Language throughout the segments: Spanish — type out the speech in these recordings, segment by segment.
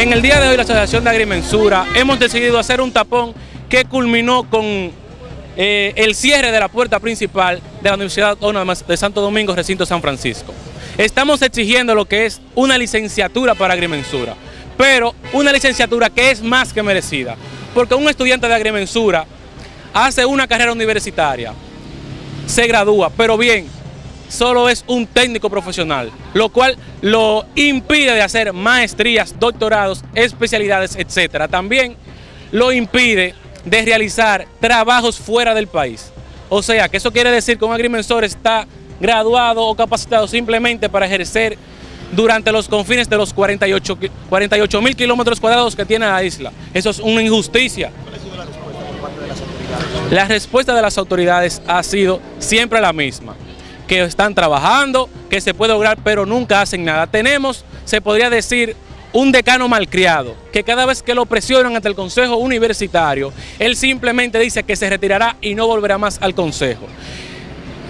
En el día de hoy la Asociación de Agrimensura hemos decidido hacer un tapón que culminó con eh, el cierre de la puerta principal de la Universidad Autónoma de Santo Domingo, recinto San Francisco. Estamos exigiendo lo que es una licenciatura para agrimensura, pero una licenciatura que es más que merecida, porque un estudiante de agrimensura hace una carrera universitaria, se gradúa, pero bien, solo es un técnico profesional, lo cual lo impide de hacer maestrías, doctorados, especialidades, etcétera. También lo impide de realizar trabajos fuera del país. O sea, que eso quiere decir que un agrimensor está graduado o capacitado simplemente para ejercer durante los confines de los 48 mil kilómetros cuadrados que tiene la isla. Eso es una injusticia. La respuesta de las autoridades ha sido siempre la misma que están trabajando, que se puede lograr, pero nunca hacen nada. Tenemos, se podría decir, un decano malcriado, que cada vez que lo presionan ante el Consejo Universitario, él simplemente dice que se retirará y no volverá más al Consejo.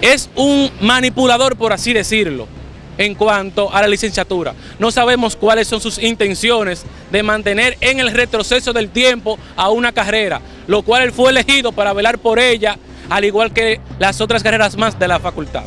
Es un manipulador, por así decirlo, en cuanto a la licenciatura. No sabemos cuáles son sus intenciones de mantener en el retroceso del tiempo a una carrera, lo cual él fue elegido para velar por ella, al igual que las otras carreras más de la facultad.